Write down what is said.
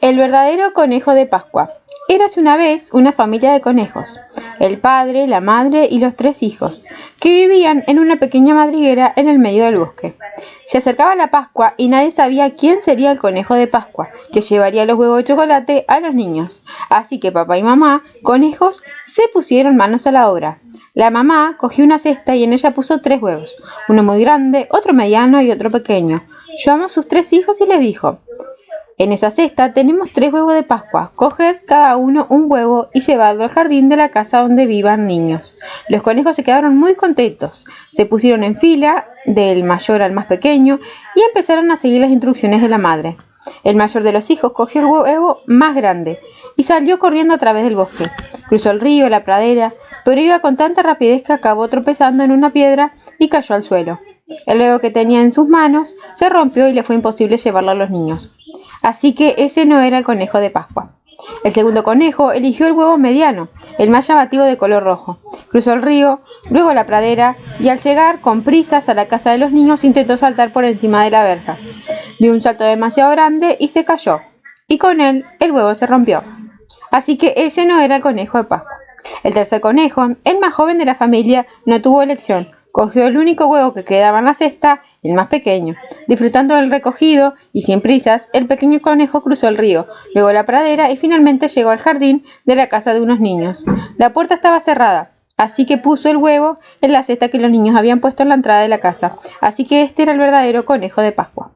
El verdadero conejo de Pascua. Érase una vez una familia de conejos, el padre, la madre y los tres hijos, que vivían en una pequeña madriguera en el medio del bosque. Se acercaba la Pascua y nadie sabía quién sería el conejo de Pascua, que llevaría los huevos de chocolate a los niños. Así que papá y mamá, conejos, se pusieron manos a la obra. La mamá cogió una cesta y en ella puso tres huevos, uno muy grande, otro mediano y otro pequeño. Llamó a sus tres hijos y les dijo, en esa cesta tenemos tres huevos de Pascua. Coged cada uno un huevo y llevadlo al jardín de la casa donde vivan niños. Los conejos se quedaron muy contentos. Se pusieron en fila, del mayor al más pequeño, y empezaron a seguir las instrucciones de la madre. El mayor de los hijos cogió el huevo más grande y salió corriendo a través del bosque. Cruzó el río, la pradera, pero iba con tanta rapidez que acabó tropezando en una piedra y cayó al suelo. El huevo que tenía en sus manos se rompió y le fue imposible llevarlo a los niños. Así que ese no era el conejo de Pascua. El segundo conejo eligió el huevo mediano, el más llamativo de color rojo. Cruzó el río, luego la pradera y al llegar con prisas a la casa de los niños intentó saltar por encima de la verja. Dio un salto demasiado grande y se cayó. Y con él el huevo se rompió. Así que ese no era el conejo de Pascua. El tercer conejo, el más joven de la familia, no tuvo elección. Cogió el único huevo que quedaba en la cesta el más pequeño. Disfrutando del recogido y sin prisas, el pequeño conejo cruzó el río, luego la pradera y finalmente llegó al jardín de la casa de unos niños. La puerta estaba cerrada, así que puso el huevo en la cesta que los niños habían puesto en la entrada de la casa. Así que este era el verdadero conejo de Pascua.